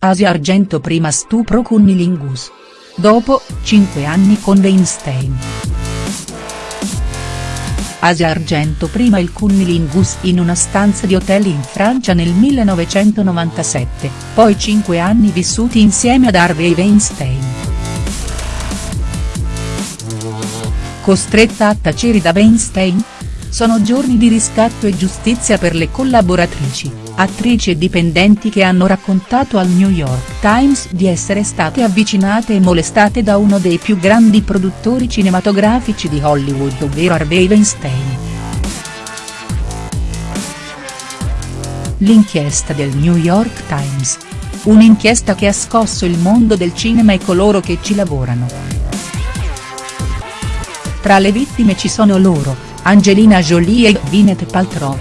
Asia Argento prima stupro Cunnilingus. Dopo, 5 anni con Weinstein. Asia Argento prima il Cunnilingus in una stanza di hotel in Francia nel 1997, poi 5 anni vissuti insieme ad Harvey Weinstein. Costretta a tacere da Weinstein? Sono giorni di riscatto e giustizia per le collaboratrici, attrici e dipendenti che hanno raccontato al New York Times di essere state avvicinate e molestate da uno dei più grandi produttori cinematografici di Hollywood ovvero Harvey Weinstein. L'inchiesta del New York Times. Un'inchiesta che ha scosso il mondo del cinema e coloro che ci lavorano. Tra le vittime ci sono loro, Angelina Jolie e Gwyneth Paltrow.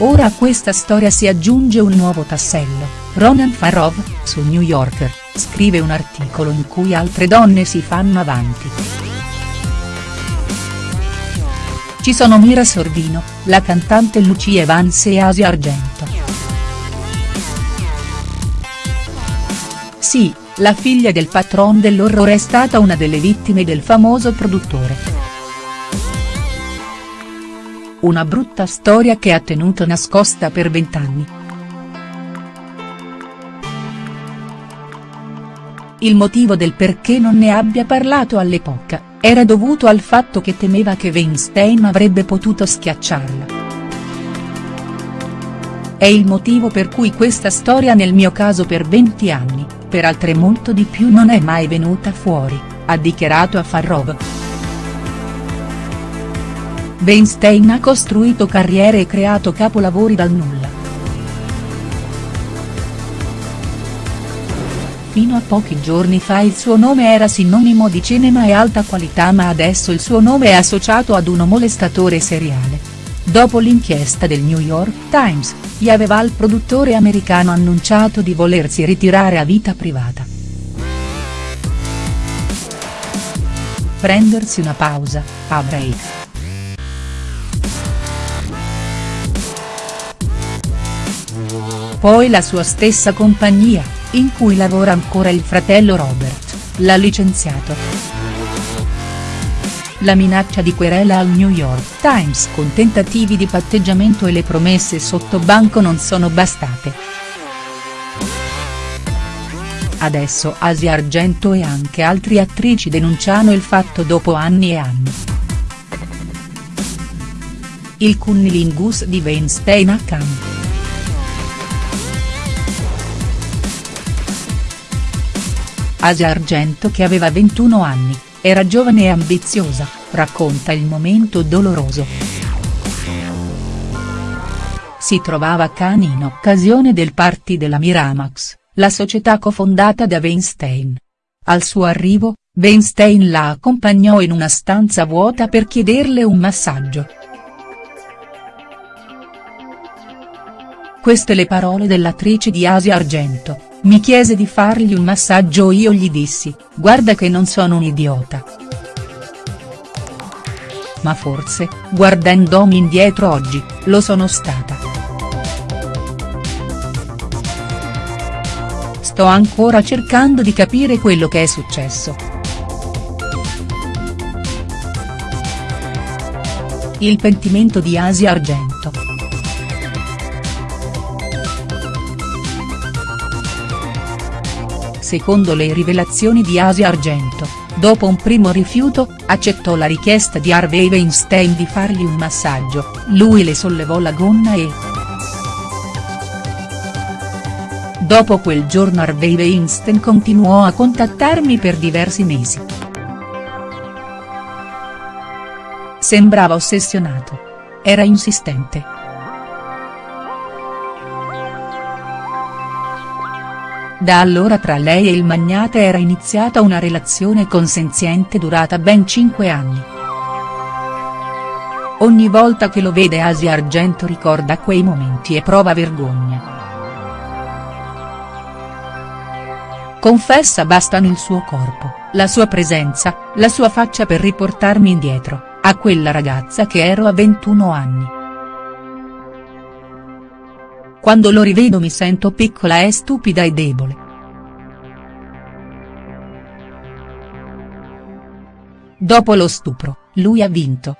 Ora a questa storia si aggiunge un nuovo tassello, Ronan Farrow, su New Yorker, scrive un articolo in cui altre donne si fanno avanti. Ci sono Mira Sorvino, la cantante Lucia Evans e Asia Argento. Sì, la figlia del patron dell'orrore è stata una delle vittime del famoso produttore. Una brutta storia che ha tenuto nascosta per vent'anni. Il motivo del perché non ne abbia parlato all'epoca, era dovuto al fatto che temeva che Weinstein avrebbe potuto schiacciarla. È il motivo per cui questa storia nel mio caso per 20 anni, per altre molto di più non è mai venuta fuori, ha dichiarato a Farrow. Weinstein ha costruito carriere e creato capolavori dal nulla. Fino a pochi giorni fa il suo nome era sinonimo di cinema e alta qualità ma adesso il suo nome è associato ad uno molestatore seriale. Dopo l'inchiesta del New York Times, gli il produttore americano annunciato di volersi ritirare a vita privata. Prendersi una pausa, a break. Poi la sua stessa compagnia, in cui lavora ancora il fratello Robert, l'ha licenziato. La minaccia di querela al New York Times con tentativi di patteggiamento e le promesse sotto banco non sono bastate. Adesso Asia Argento e anche altre attrici denunciano il fatto dopo anni e anni. Il cunnilingus di Weinstein a Cannes. Asia Argento che aveva 21 anni, era giovane e ambiziosa, racconta il momento doloroso. Si trovava a Cannes in occasione del party della Miramax, la società cofondata da Weinstein. Al suo arrivo, Weinstein la accompagnò in una stanza vuota per chiederle un massaggio. Queste le parole dell'attrice di Asia Argento. Mi chiese di fargli un massaggio io gli dissi, guarda che non sono un idiota. Ma forse, guardandomi indietro oggi, lo sono stata. Sto ancora cercando di capire quello che è successo. Il pentimento di Asia Argento. Secondo le rivelazioni di Asia Argento, dopo un primo rifiuto, accettò la richiesta di Harvey Weinstein di fargli un massaggio, lui le sollevò la gonna e. Dopo quel giorno Harvey Weinstein continuò a contattarmi per diversi mesi. Sembrava ossessionato. Era insistente. Da allora tra lei e il magnate era iniziata una relazione consenziente durata ben cinque anni. Ogni volta che lo vede Asia Argento ricorda quei momenti e prova vergogna. Confessa bastano il suo corpo, la sua presenza, la sua faccia per riportarmi indietro, a quella ragazza che ero a 21 anni. Quando lo rivedo mi sento piccola e stupida e debole. Dopo lo stupro, lui ha vinto.